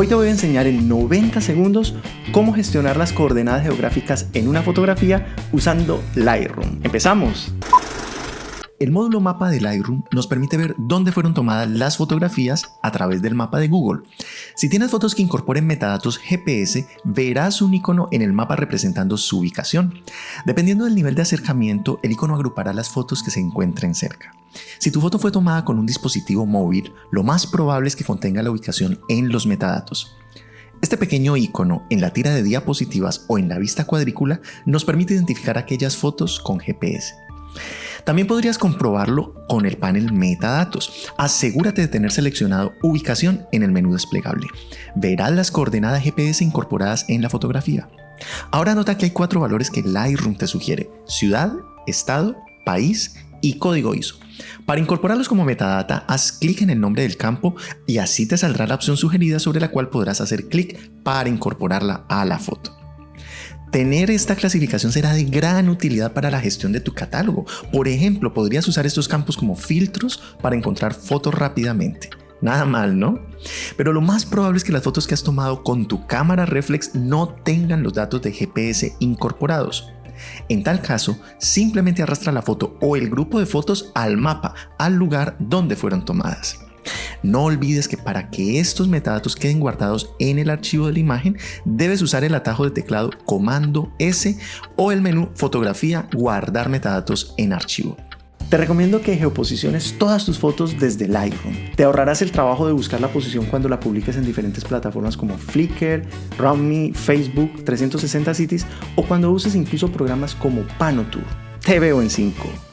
Hoy te voy a enseñar en 90 segundos cómo gestionar las coordenadas geográficas en una fotografía usando Lightroom. ¡Empezamos! El módulo mapa de Lightroom nos permite ver dónde fueron tomadas las fotografías a través del mapa de Google. Si tienes fotos que incorporen metadatos GPS, verás un icono en el mapa representando su ubicación. Dependiendo del nivel de acercamiento, el icono agrupará las fotos que se encuentren cerca. Si tu foto fue tomada con un dispositivo móvil, lo más probable es que contenga la ubicación en los metadatos. Este pequeño icono en la tira de diapositivas o en la vista cuadrícula nos permite identificar aquellas fotos con GPS. También podrías comprobarlo con el panel Metadatos. Asegúrate de tener seleccionado Ubicación en el menú desplegable. Verás las coordenadas GPS incorporadas en la fotografía. Ahora nota que hay cuatro valores que Lightroom te sugiere. Ciudad, estado, país y código ISO. Para incorporarlos como metadata, haz clic en el nombre del campo y así te saldrá la opción sugerida sobre la cual podrás hacer clic para incorporarla a la foto. Tener esta clasificación será de gran utilidad para la gestión de tu catálogo. Por ejemplo, podrías usar estos campos como filtros para encontrar fotos rápidamente. Nada mal, ¿no? Pero lo más probable es que las fotos que has tomado con tu cámara reflex no tengan los datos de GPS incorporados. En tal caso, simplemente arrastra la foto o el grupo de fotos al mapa, al lugar donde fueron tomadas. No olvides que para que estos metadatos queden guardados en el archivo de la imagen, debes usar el atajo de teclado comando S o el menú fotografía guardar metadatos en archivo. Te recomiendo que geoposiciones todas tus fotos desde Lightroom. Te ahorrarás el trabajo de buscar la posición cuando la publiques en diferentes plataformas como Flickr, RoundMe, Facebook, 360 Cities o cuando uses incluso programas como Panotour. Te veo en 5.